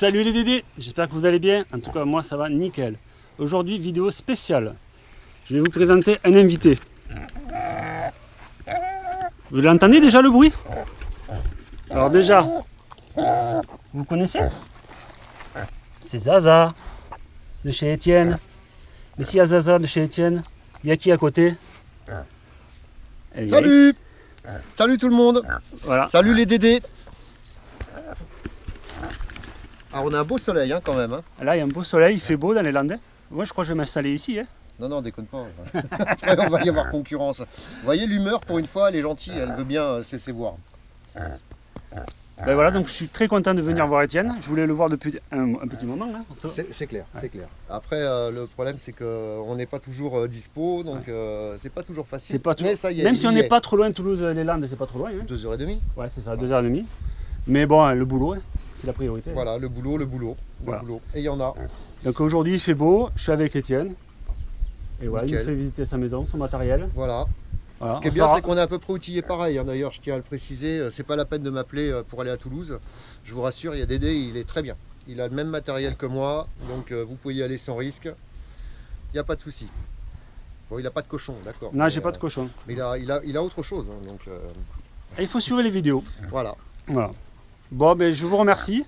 Salut les Dédés, j'espère que vous allez bien. En tout cas, moi ça va nickel. Aujourd'hui, vidéo spéciale. Je vais vous présenter un invité. Vous l'entendez déjà le bruit? Alors déjà, vous connaissez? C'est Zaza de chez Étienne. Mais s'il y a Zaza de chez Étienne, il y a qui à côté? Eh Salut Salut tout le monde Voilà. Salut les Dédés Alors on a un beau soleil hein, quand même. hein. Là, il y a un beau soleil, il fait beau dans les Landes. Moi, je crois que je vais m'installer ici. hein. Non, non, déconne pas. Après on va y avoir concurrence. Vous voyez l'humeur pour une fois, elle est gentille, elle veut bien euh, se laisser voir. Ben voilà, donc je suis très content de venir voir Étienne. Je voulais le voir depuis un, un petit moment. Là. C'est clair, c'est clair. Après euh, le problème c'est qu'on n'est pas toujours euh, dispo, donc euh, c'est pas toujours facile. C'est pas tout- Mais ça y est, Même si on n'est est. pas trop loin de Toulouse, les Landes, c'est pas trop loin. hein. Deux heures et demie. Ouais, c'est ça, deux heures et demie. Mais bon, le boulot, hein, c'est la priorité. Voilà, le boulot, le boulot, le boulot. Et il y en a. Donc aujourd'hui, il fait beau, je suis avec Étienne. Et voilà, il me fait visiter sa maison, son matériel. Voilà. Voilà, Ce qui est bien, c'est qu'on est à peu près outillé pareil. hein. D'ailleurs, je tiens à le préciser, euh, c'est pas la peine de m'appeler euh, pour aller à Toulouse. Je vous rassure, il y a Dédé, il est très bien. Il a le même matériel que moi, donc euh, vous pouvez y aller sans risque. Il n'y a pas de souci. Bon, il n'a pas de cochon, d'accord. Non, j'ai pas de cochon. Mais il a, il, a, il a autre chose, hein, donc euh, Et il faut suivre les vidéos. voilà. Voilà. Bon, ben je vous remercie.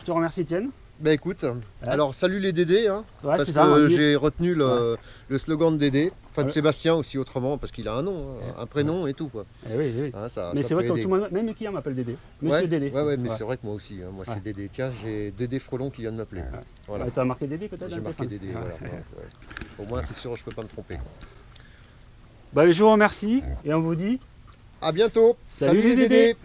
Je te remercie, Étienne. Ben écoute, alors salut les Dédés, hein, Ouais, parce c'est que j'ai retenu le, le slogan de Dédé, enfin de Ouais. Sébastien aussi autrement, parce qu'il a un nom, hein, un prénom et tout. Quoi. Eh oui, oui. Hein, ça, Mais c'est vrai que tout le monde, même les clients m'appellent Dédé. Monsieur ouais, Dédé. Ouais, ouais, mais Ouais. c'est vrai que moi aussi, hein, moi Ouais. c'est Dédé. Tiens, j'ai Dédé Frelon qui vient de m'appeler. Ouais. Voilà. Ouais, T'as marqué Dédé peut-être J'ai marqué Dédé, Ouais. voilà. Au moins, c'est sûr, je peux pas me tromper. Bah, je vous remercie et on vous dit À bientôt. Salut les Dédés.